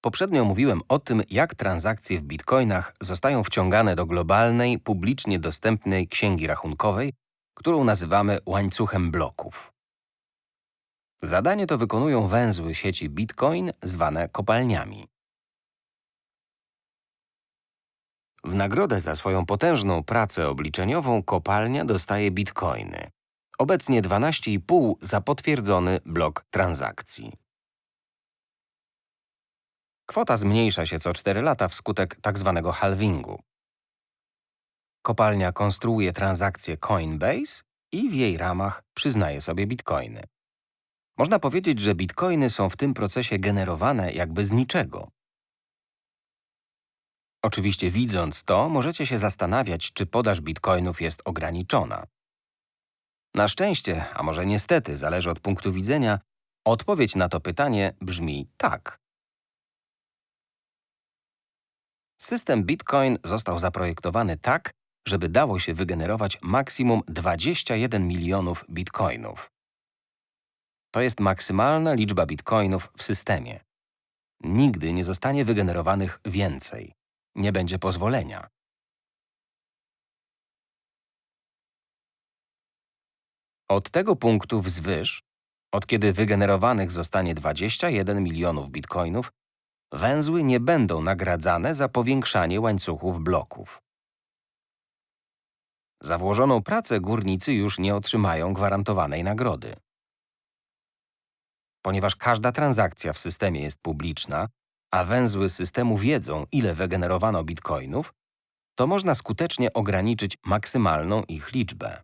Poprzednio mówiłem o tym, jak transakcje w bitcoinach zostają wciągane do globalnej, publicznie dostępnej księgi rachunkowej, którą nazywamy łańcuchem bloków. Zadanie to wykonują węzły sieci Bitcoin zwane kopalniami. W nagrodę za swoją potężną pracę obliczeniową kopalnia dostaje bitcoiny. Obecnie 12,5 za potwierdzony blok transakcji. Kwota zmniejsza się co 4 lata wskutek tzw. Tak halvingu. Kopalnia konstruuje transakcję Coinbase i w jej ramach przyznaje sobie bitcoiny. Można powiedzieć, że bitcoiny są w tym procesie generowane jakby z niczego. Oczywiście widząc to, możecie się zastanawiać, czy podaż bitcoinów jest ograniczona. Na szczęście, a może niestety, zależy od punktu widzenia, odpowiedź na to pytanie brzmi tak. System Bitcoin został zaprojektowany tak, żeby dało się wygenerować maksimum 21 milionów bitcoinów. To jest maksymalna liczba bitcoinów w systemie. Nigdy nie zostanie wygenerowanych więcej. Nie będzie pozwolenia. Od tego punktu wzwyż, od kiedy wygenerowanych zostanie 21 milionów bitcoinów, węzły nie będą nagradzane za powiększanie łańcuchów bloków. Za włożoną pracę górnicy już nie otrzymają gwarantowanej nagrody. Ponieważ każda transakcja w systemie jest publiczna, a węzły systemu wiedzą, ile wygenerowano bitcoinów, to można skutecznie ograniczyć maksymalną ich liczbę.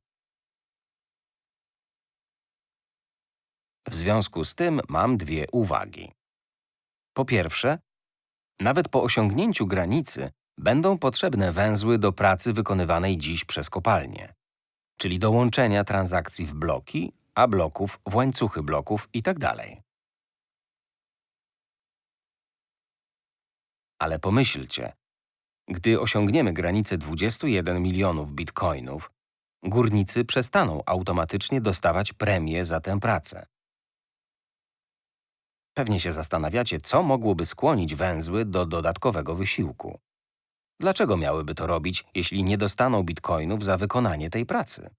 W związku z tym mam dwie uwagi. Po pierwsze, nawet po osiągnięciu granicy będą potrzebne węzły do pracy wykonywanej dziś przez kopalnię, czyli do łączenia transakcji w bloki, a bloków w łańcuchy bloków itd. Tak Ale pomyślcie, gdy osiągniemy granicę 21 milionów bitcoinów, górnicy przestaną automatycznie dostawać premie za tę pracę. Pewnie się zastanawiacie, co mogłoby skłonić węzły do dodatkowego wysiłku. Dlaczego miałyby to robić, jeśli nie dostaną bitcoinów za wykonanie tej pracy?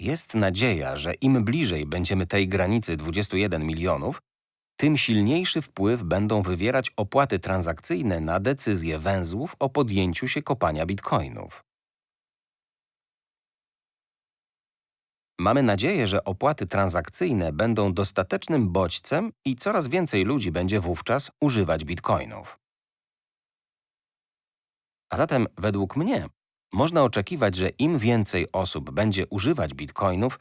Jest nadzieja, że im bliżej będziemy tej granicy 21 milionów, tym silniejszy wpływ będą wywierać opłaty transakcyjne na decyzje węzłów o podjęciu się kopania bitcoinów. Mamy nadzieję, że opłaty transakcyjne będą dostatecznym bodźcem i coraz więcej ludzi będzie wówczas używać bitcoinów. A zatem, według mnie, można oczekiwać, że im więcej osób będzie używać bitcoinów,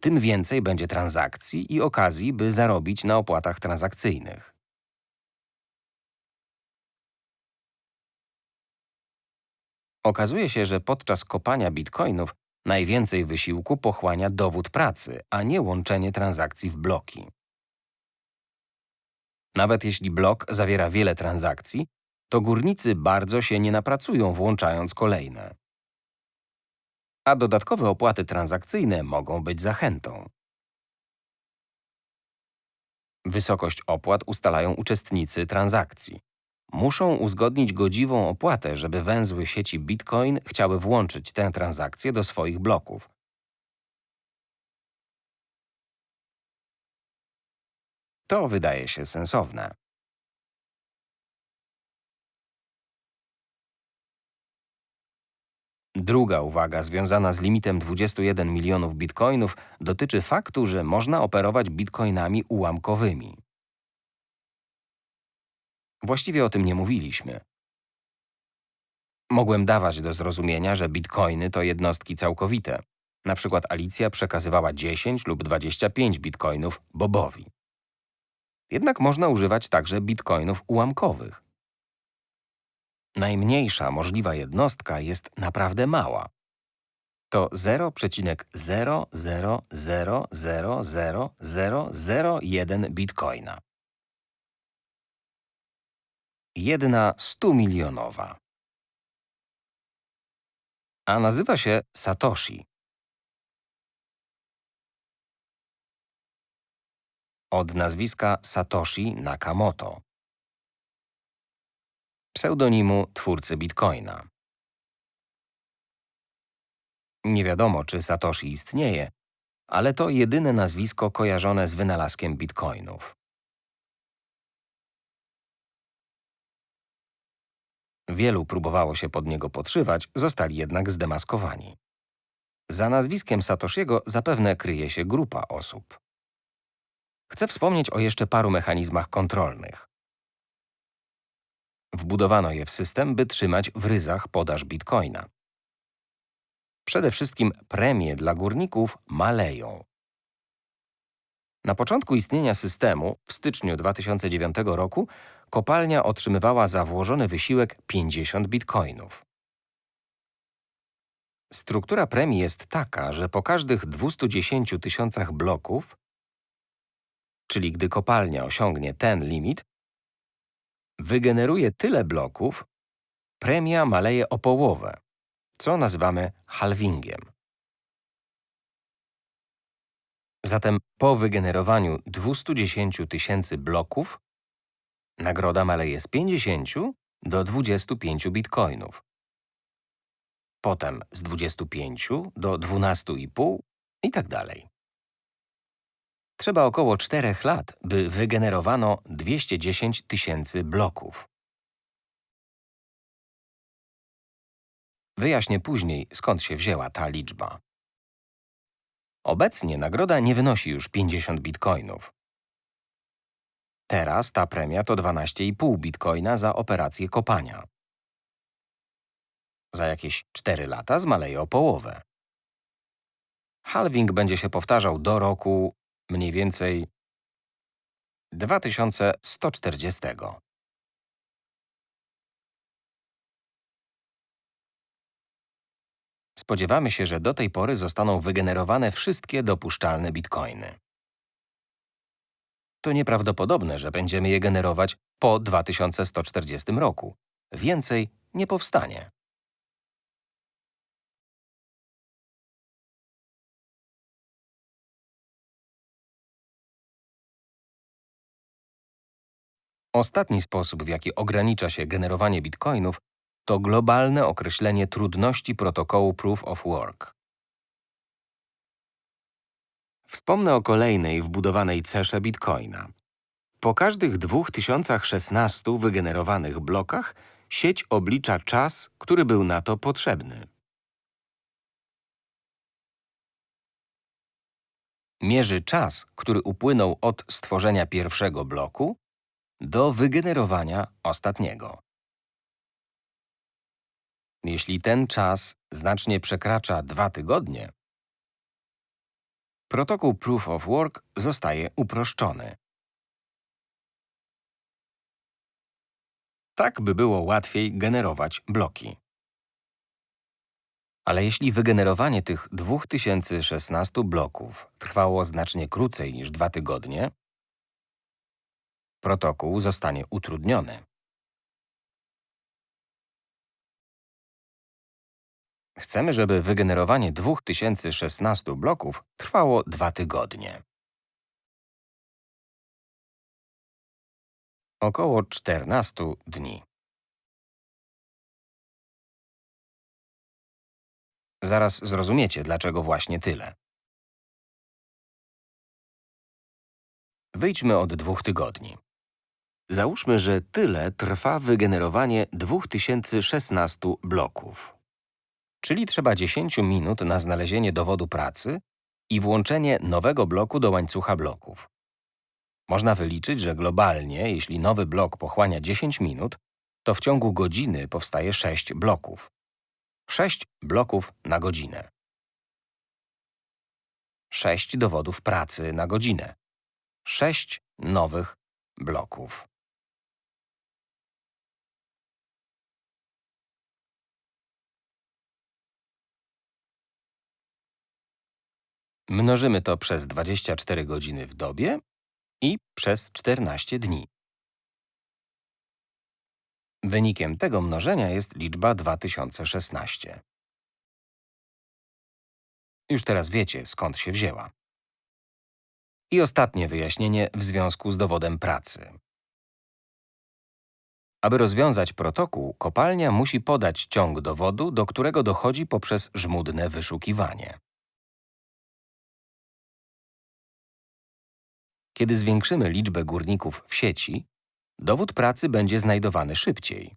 tym więcej będzie transakcji i okazji, by zarobić na opłatach transakcyjnych. Okazuje się, że podczas kopania bitcoinów najwięcej wysiłku pochłania dowód pracy, a nie łączenie transakcji w bloki. Nawet jeśli blok zawiera wiele transakcji, to górnicy bardzo się nie napracują włączając kolejne a dodatkowe opłaty transakcyjne mogą być zachętą. Wysokość opłat ustalają uczestnicy transakcji. Muszą uzgodnić godziwą opłatę, żeby węzły sieci Bitcoin chciały włączyć tę transakcję do swoich bloków. To wydaje się sensowne. Druga uwaga związana z limitem 21 milionów bitcoinów dotyczy faktu, że można operować bitcoinami ułamkowymi. Właściwie o tym nie mówiliśmy. Mogłem dawać do zrozumienia, że bitcoiny to jednostki całkowite. Na przykład Alicja przekazywała 10 lub 25 bitcoinów Bobowi. Jednak można używać także bitcoinów ułamkowych. Najmniejsza możliwa jednostka jest naprawdę mała. To 0,000000001 bitcoina. Jedna 100 milionowa. A nazywa się Satoshi. od nazwiska Satoshi Nakamoto, pseudonimu twórcy Bitcoina. Nie wiadomo, czy Satoshi istnieje, ale to jedyne nazwisko kojarzone z wynalazkiem bitcoinów. Wielu próbowało się pod niego podszywać, zostali jednak zdemaskowani. Za nazwiskiem Satoshiego zapewne kryje się grupa osób. Chcę wspomnieć o jeszcze paru mechanizmach kontrolnych. Wbudowano je w system, by trzymać w ryzach podaż bitcoina. Przede wszystkim premie dla górników maleją. Na początku istnienia systemu, w styczniu 2009 roku, kopalnia otrzymywała za włożony wysiłek 50 bitcoinów. Struktura premii jest taka, że po każdych 210 tysiącach bloków, czyli gdy kopalnia osiągnie ten limit, wygeneruje tyle bloków, premia maleje o połowę, co nazywamy halvingiem. Zatem po wygenerowaniu 210 tysięcy bloków nagroda maleje z 50 do 25 bitcoinów. Potem z 25 do 12,5 i tak dalej. Trzeba około 4 lat, by wygenerowano 210 tysięcy bloków. Wyjaśnię później, skąd się wzięła ta liczba. Obecnie nagroda nie wynosi już 50 bitcoinów. Teraz ta premia to 12,5 bitcoina za operację kopania. Za jakieś 4 lata zmaleje o połowę. Halving będzie się powtarzał do roku mniej więcej 2140. Spodziewamy się, że do tej pory zostaną wygenerowane wszystkie dopuszczalne bitcoiny. To nieprawdopodobne, że będziemy je generować po 2140 roku. Więcej nie powstanie. Ostatni sposób, w jaki ogranicza się generowanie bitcoinów, to globalne określenie trudności protokołu Proof of Work. Wspomnę o kolejnej wbudowanej cesze bitcoina. Po każdych 2016 wygenerowanych blokach sieć oblicza czas, który był na to potrzebny. Mierzy czas, który upłynął od stworzenia pierwszego bloku do wygenerowania ostatniego. Jeśli ten czas znacznie przekracza dwa tygodnie, protokół Proof of Work zostaje uproszczony. Tak, by było łatwiej generować bloki. Ale jeśli wygenerowanie tych 2016 bloków trwało znacznie krócej niż dwa tygodnie, protokół zostanie utrudniony. Chcemy, żeby wygenerowanie 2016 bloków trwało dwa tygodnie. Około 14 dni. Zaraz zrozumiecie, dlaczego właśnie tyle. Wyjdźmy od dwóch tygodni. Załóżmy, że tyle trwa wygenerowanie 2016 bloków. Czyli trzeba 10 minut na znalezienie dowodu pracy i włączenie nowego bloku do łańcucha bloków. Można wyliczyć, że globalnie, jeśli nowy blok pochłania 10 minut, to w ciągu godziny powstaje 6 bloków. 6 bloków na godzinę. 6 dowodów pracy na godzinę. 6 nowych bloków. Mnożymy to przez 24 godziny w dobie i przez 14 dni. Wynikiem tego mnożenia jest liczba 2016. Już teraz wiecie, skąd się wzięła. I ostatnie wyjaśnienie w związku z dowodem pracy. Aby rozwiązać protokół, kopalnia musi podać ciąg dowodu, do którego dochodzi poprzez żmudne wyszukiwanie. Kiedy zwiększymy liczbę górników w sieci, dowód pracy będzie znajdowany szybciej.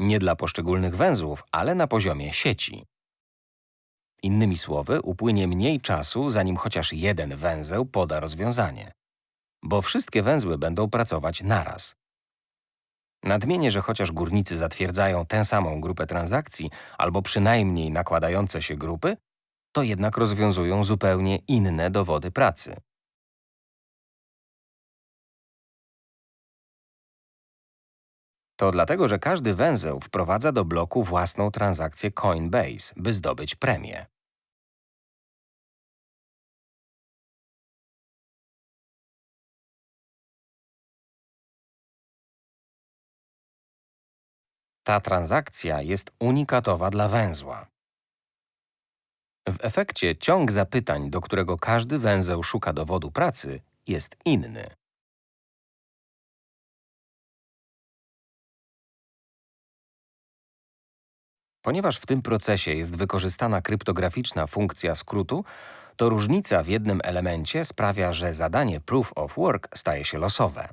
Nie dla poszczególnych węzłów, ale na poziomie sieci. Innymi słowy, upłynie mniej czasu, zanim chociaż jeden węzeł poda rozwiązanie, bo wszystkie węzły będą pracować naraz. Nadmienię, że chociaż górnicy zatwierdzają tę samą grupę transakcji albo przynajmniej nakładające się grupy, to jednak rozwiązują zupełnie inne dowody pracy. To dlatego, że każdy węzeł wprowadza do bloku własną transakcję Coinbase, by zdobyć premię. Ta transakcja jest unikatowa dla węzła. W efekcie ciąg zapytań, do którego każdy węzeł szuka dowodu pracy, jest inny. Ponieważ w tym procesie jest wykorzystana kryptograficzna funkcja skrótu, to różnica w jednym elemencie sprawia, że zadanie Proof of Work staje się losowe.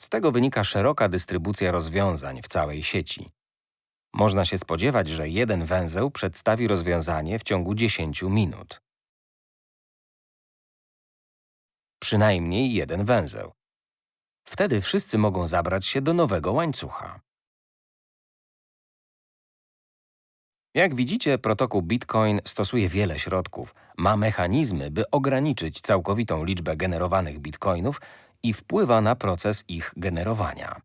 Z tego wynika szeroka dystrybucja rozwiązań w całej sieci. Można się spodziewać, że jeden węzeł przedstawi rozwiązanie w ciągu 10 minut. Przynajmniej jeden węzeł. Wtedy wszyscy mogą zabrać się do nowego łańcucha. Jak widzicie, protokół Bitcoin stosuje wiele środków. Ma mechanizmy, by ograniczyć całkowitą liczbę generowanych bitcoinów i wpływa na proces ich generowania.